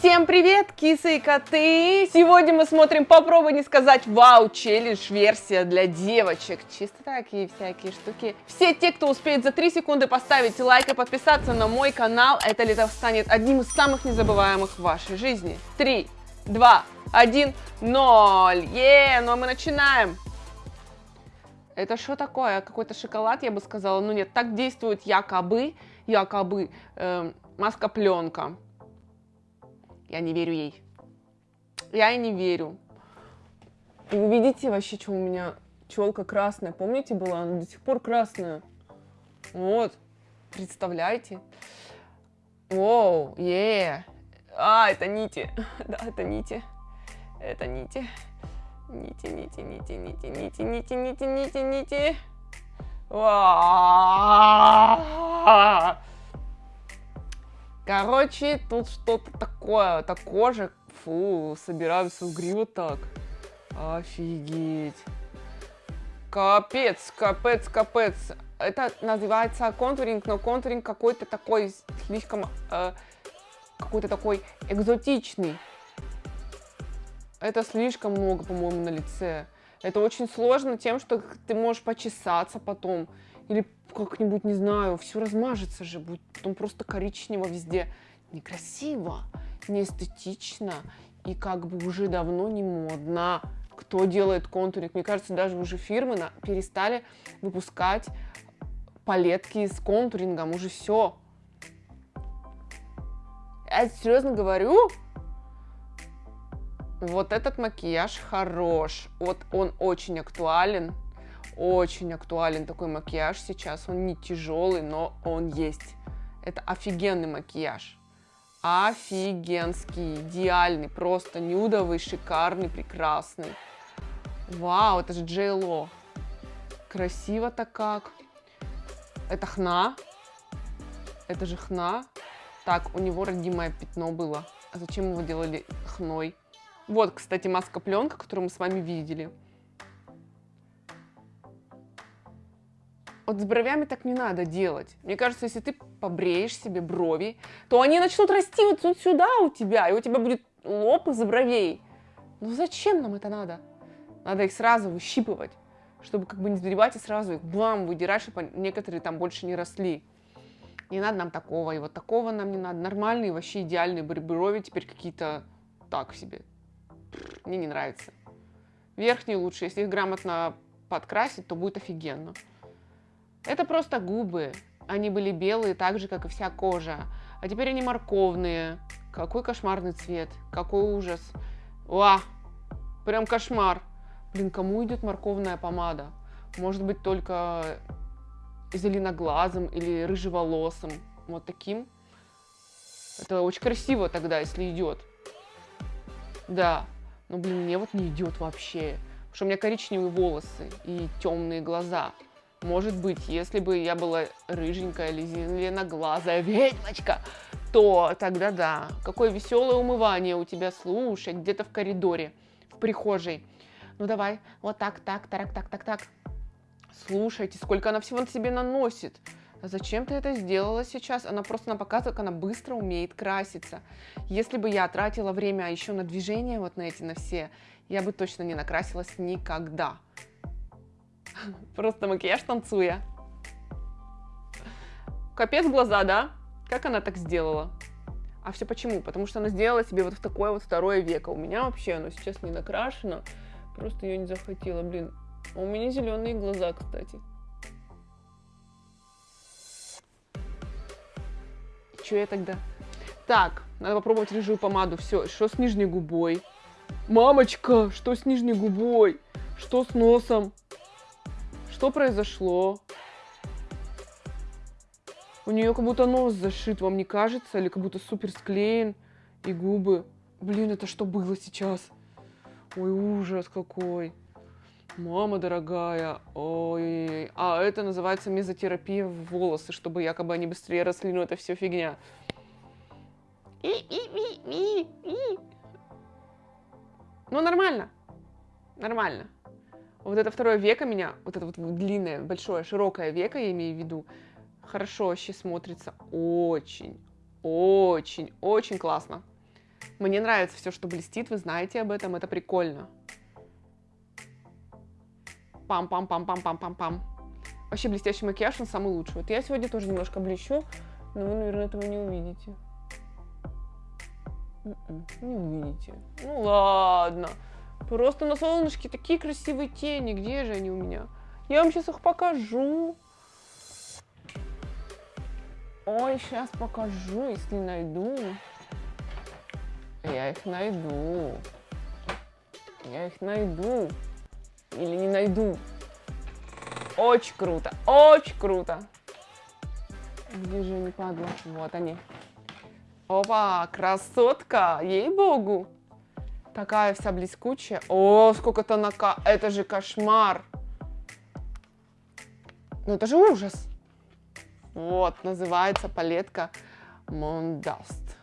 Всем привет, кисы и коты! Сегодня мы смотрим «Попробуй не сказать вау» челлендж версия для девочек. Чисто такие всякие штуки. Все те, кто успеет за 3 секунды поставить лайк и подписаться на мой канал, это лето станет одним из самых незабываемых в вашей жизни. 3, 2, 1, 0. Е, ну а мы начинаем. Это что такое? Какой-то шоколад, я бы сказала. Ну нет, так действует якобы, якобы э, маска-пленка. Я не верю ей. Я и не верю. И вы видите вообще, что у меня челка красная. Помните, была? Она до сих пор красная. Вот. Представляете? Воу, е. А, это нити. Да, это нити. Это нити. Нити, нити, нити, нити, нити, нити, нити, нити, нити. Короче, тут что-то такое, это кожа. Фу, собираю свою гриву так. Офигеть. Капец, капец, капец. Это называется контуринг, но контуринг какой-то такой слишком, э, какой-то такой экзотичный. Это слишком много, по-моему, на лице. Это очень сложно тем, что ты можешь почесаться потом. Или как-нибудь, не знаю, все размажется же, будет потом просто коричнево везде. Некрасиво, неэстетично и как бы уже давно не модно. Кто делает контуринг? Мне кажется, даже уже фирмы на, перестали выпускать палетки с контурингом. Уже все. Я серьезно говорю, вот этот макияж хорош. Вот он очень актуален. Очень актуален такой макияж сейчас. Он не тяжелый, но он есть. Это офигенный макияж. Офигенский, идеальный, просто нюдовый, шикарный, прекрасный. Вау, это же Ло. Красиво-то как. Это хна. Это же хна. Так, у него родимое пятно было. А зачем его делали хной? Вот, кстати, маска-пленка, которую мы с вами видели. Вот с бровями так не надо делать. Мне кажется, если ты побреешь себе брови, то они начнут расти вот, вот сюда у тебя, и у тебя будет лоб из бровей. Ну зачем нам это надо? Надо их сразу выщипывать, чтобы как бы не сбривать и сразу их бам, выдирать, чтобы некоторые там больше не росли. Не надо нам такого, и вот такого нам не надо. Нормальные, вообще идеальные брови теперь какие-то так себе. Мне не нравится. Верхние лучше, если их грамотно подкрасить, то будет офигенно. Это просто губы. Они были белые, так же, как и вся кожа. А теперь они морковные. Какой кошмарный цвет. Какой ужас. Ва! Прям кошмар. Блин, кому идет морковная помада? Может быть, только зеленоглазым или рыжеволосым. Вот таким. Это очень красиво тогда, если идет. Да. Но, блин, мне вот не идет вообще. Потому что у меня коричневые волосы и темные глаза. Может быть, если бы я была рыженькая или зеленоглазая ведьмочка, то тогда да. Какое веселое умывание у тебя, слушай, где-то в коридоре, в прихожей. Ну давай, вот так, так, так, так, так, так. Слушайте, сколько она всего на себе наносит. А зачем ты это сделала сейчас? Она просто нам показывает, как она быстро умеет краситься. Если бы я тратила время еще на движение, вот на эти, на все, я бы точно не накрасилась никогда. Просто макияж танцуя. Капец глаза, да? Как она так сделала? А все почему? Потому что она сделала себе вот в такое вот второе веко. У меня вообще оно сейчас не накрашено. Просто ее не захотела, блин. А у меня зеленые глаза, кстати. Че я тогда? Так, надо попробовать рыжую помаду. Все, что с нижней губой? Мамочка, что с нижней губой? Что с носом? Что произошло? У нее как будто нос зашит, вам не кажется? Или как будто супер склеен? И губы. Блин, это что было сейчас? Ой, ужас какой. Мама дорогая, ой, а это называется мезотерапия в волосы, чтобы якобы они быстрее росли, но это все фигня. И, и, и, и, и. Ну, нормально, нормально. Вот это второе веко меня, вот это вот длинное, большое, широкое веко, я имею в виду, хорошо вообще смотрится. Очень, очень, очень классно. Мне нравится все, что блестит, вы знаете об этом, это прикольно. Пам-пам-пам-пам-пам-пам-пам. Вообще блестящий макияж, он самый лучший. Вот я сегодня тоже немножко блещу, но вы, наверное, этого не увидите. М-м, не увидите. Ну ладно. Просто на солнышке такие красивые тени. Где же они у меня? Я вам сейчас их покажу. Ой, сейчас покажу, если найду. Я их найду. Я их найду. Или не найду. Очень круто, очень круто. Где же они, падла? Вот они. Опа, красотка, ей-богу. Такая вся блескучая. О, сколько тонака. Это же кошмар. Ну, это же ужас. Вот, называется палетка Mondaст.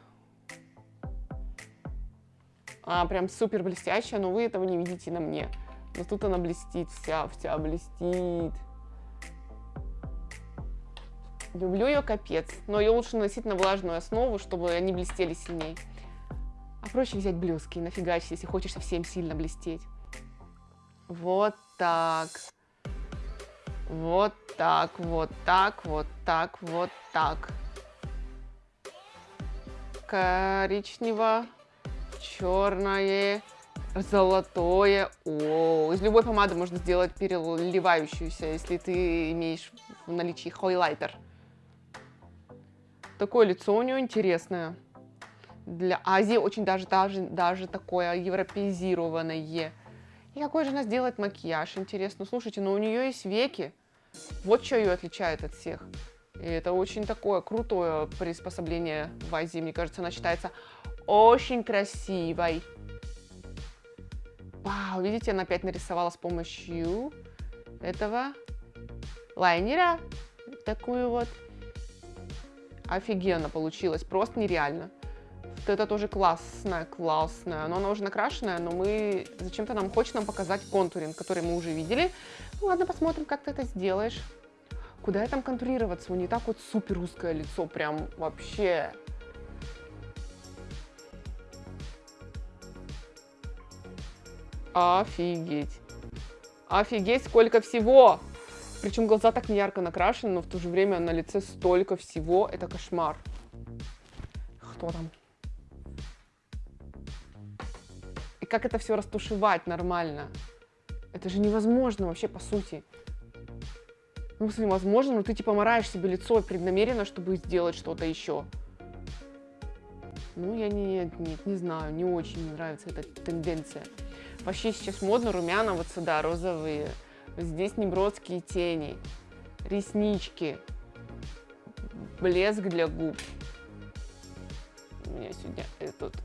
А, прям супер блестящая, но вы этого не видите на мне. Но тут она блестит, вся, вся блестит. Люблю ее капец, но ее лучше наносить на влажную основу, чтобы они блестели сильнее. Проще взять блески и нафигачить, если хочешь совсем сильно блестеть. Вот так. Вот так, вот так, вот так, вот так. Коричнево, черное, золотое. О, из любой помады можно сделать переливающуюся, если ты имеешь в наличии хайлайтер. Такое лицо у нее интересное. Для Азии очень даже, даже, даже такое европеизированное. И какой же она сделает макияж, интересно. Слушайте, но у нее есть веки. Вот что ее отличает от всех. И это очень такое крутое приспособление в Азии. Мне кажется, она считается очень красивой. Вау, видите, она опять нарисовала с помощью этого лайнера. Такую вот. Офигенно получилось, просто нереально. Вот это тоже классная, классная. Но она уже накрашенная, но мы... Зачем-то нам хочет нам показать контуринг, который мы уже видели. Ну ладно, посмотрим, как ты это сделаешь. Куда я там контурироваться? У нее так вот супер узкое лицо, прям вообще. Офигеть. Офигеть, сколько всего! Причем глаза так не ярко накрашены, но в то же время на лице столько всего. Это кошмар. Кто там? Как это все растушевать нормально? Это же невозможно вообще, по сути. Ну, если возможно, но ты типа мораешь себе лицо преднамеренно, чтобы сделать что-то еще. Ну, я не, нет, не знаю, не очень мне нравится эта тенденция. Вообще сейчас модно румяна вот сюда, розовые. Здесь неброские тени, реснички, блеск для губ. У меня сегодня этот,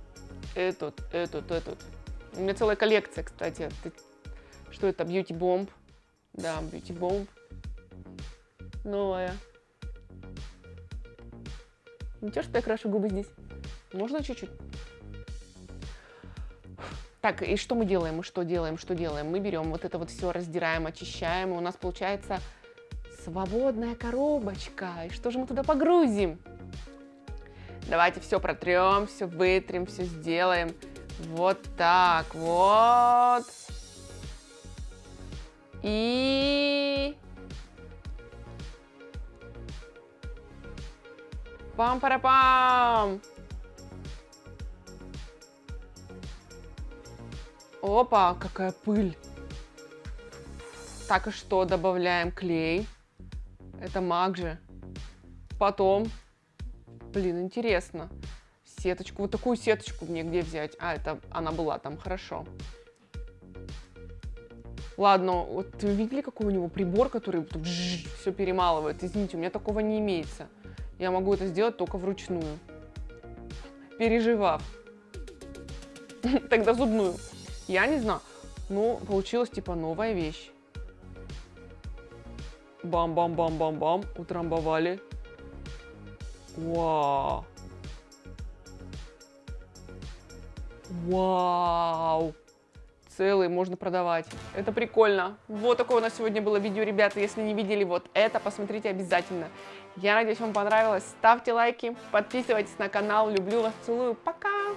этот, этот, этот. У меня целая коллекция, кстати. Что это? Beauty Bomb. Да, Beauty Bomb. Новая. Ничего, что я крашу губы здесь? Можно чуть-чуть? Так, и что мы делаем? Мы что делаем? Что делаем? Мы берем вот это вот все, раздираем, очищаем, и у нас получается свободная коробочка. И что же мы туда погрузим? Давайте все протрем, все вытрем, все сделаем. Вот так вот. И... Пам-парапам! -пам! Опа, какая пыль. Так, и что? Добавляем клей. Это маг же. Потом, блин, интересно. Сеточку, вот такую сеточку мне где взять? А, это она была там, хорошо. Ладно, вот вы видели, какой у него прибор, который все перемалывает? Извините, у меня такого не имеется. Я могу это сделать только вручную. Переживав. Тогда зубную. Я не знаю. Ну, получилась типа новая вещь. Бам-бам-бам-бам-бам. Утрамбовали. Вау. Вау. Целый можно продавать. Это прикольно. Вот такое у нас сегодня было видео, ребята. Если не видели вот это, посмотрите обязательно. Я надеюсь, вам понравилось. Ставьте лайки, подписывайтесь на канал. Люблю вас, целую. Пока!